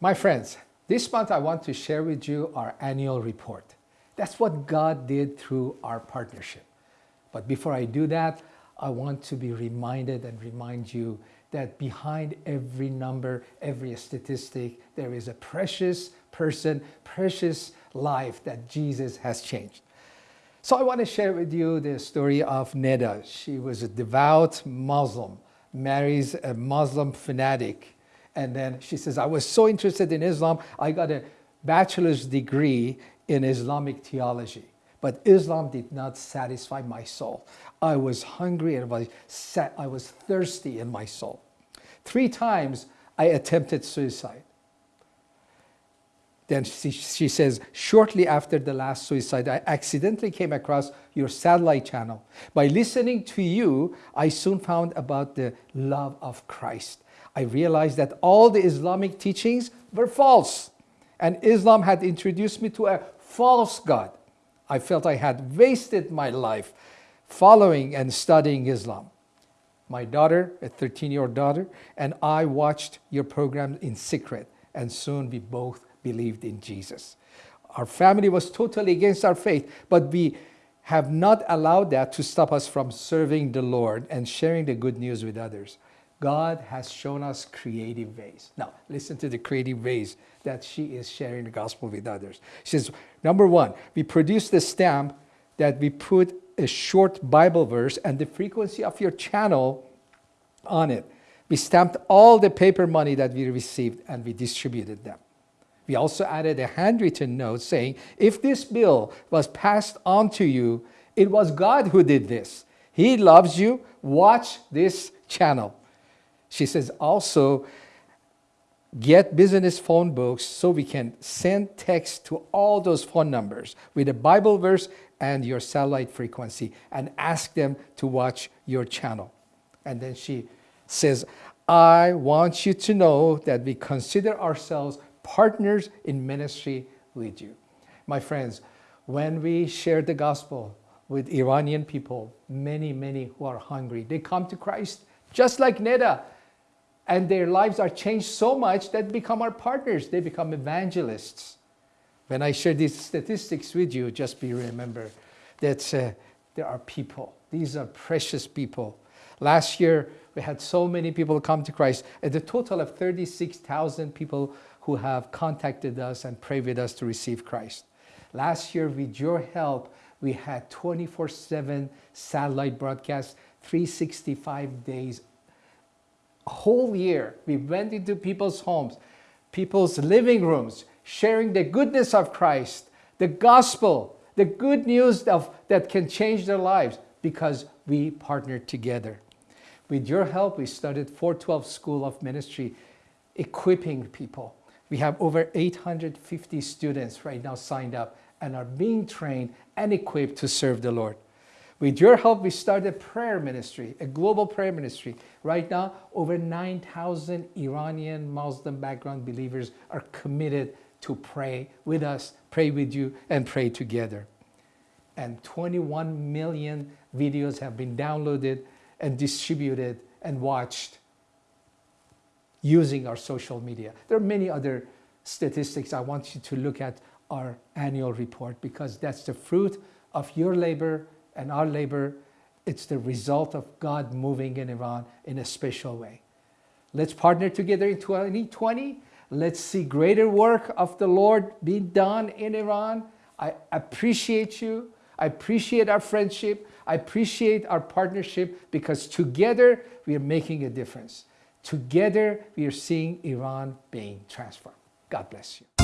My friends, this month I want to share with you our annual report. That's what God did through our partnership. But before I do that, I want to be reminded and remind you that behind every number, every statistic, there is a precious person, precious life that Jesus has changed. So I want to share with you the story of Neda. She was a devout Muslim, marries a Muslim fanatic, and then she says, I was so interested in Islam, I got a bachelor's degree in Islamic theology. But Islam did not satisfy my soul. I was hungry and I was thirsty in my soul. Three times I attempted suicide. Then she, she says, shortly after the last suicide, I accidentally came across your satellite channel. By listening to you, I soon found about the love of Christ. I realized that all the Islamic teachings were false and Islam had introduced me to a false God. I felt I had wasted my life following and studying Islam. My daughter, a 13-year-old daughter, and I watched your program in secret and soon we both believed in Jesus. Our family was totally against our faith, but we have not allowed that to stop us from serving the Lord and sharing the good news with others. God has shown us creative ways. Now, listen to the creative ways that she is sharing the gospel with others. She says, number one, we produce the stamp that we put a short Bible verse and the frequency of your channel on it. We stamped all the paper money that we received and we distributed them. We also added a handwritten note saying, if this bill was passed on to you, it was God who did this. He loves you. Watch this channel. She says also, get business phone books so we can send text to all those phone numbers with a Bible verse and your satellite frequency and ask them to watch your channel. And then she says, I want you to know that we consider ourselves partners in ministry with you. My friends, when we share the gospel with Iranian people, many, many who are hungry, they come to Christ just like Neda and their lives are changed so much that become our partners. They become evangelists. When I share these statistics with you, just be remember that uh, there are people. These are precious people. Last year, we had so many people come to Christ. At the total of 36,000 people who have contacted us and prayed with us to receive Christ. Last year, with your help, we had 24-7 satellite broadcasts, 365 days whole year, we went into people's homes, people's living rooms, sharing the goodness of Christ, the gospel, the good news of, that can change their lives because we partnered together. With your help, we started 412 School of Ministry, equipping people. We have over 850 students right now signed up and are being trained and equipped to serve the Lord. With your help, we started a prayer ministry, a global prayer ministry. Right now, over 9,000 Iranian Muslim background believers are committed to pray with us, pray with you, and pray together. And 21 million videos have been downloaded and distributed and watched using our social media. There are many other statistics I want you to look at our annual report because that's the fruit of your labor and our labor, it's the result of God moving in Iran in a special way. Let's partner together in 2020. Let's see greater work of the Lord being done in Iran. I appreciate you. I appreciate our friendship. I appreciate our partnership because together we are making a difference. Together we are seeing Iran being transformed. God bless you.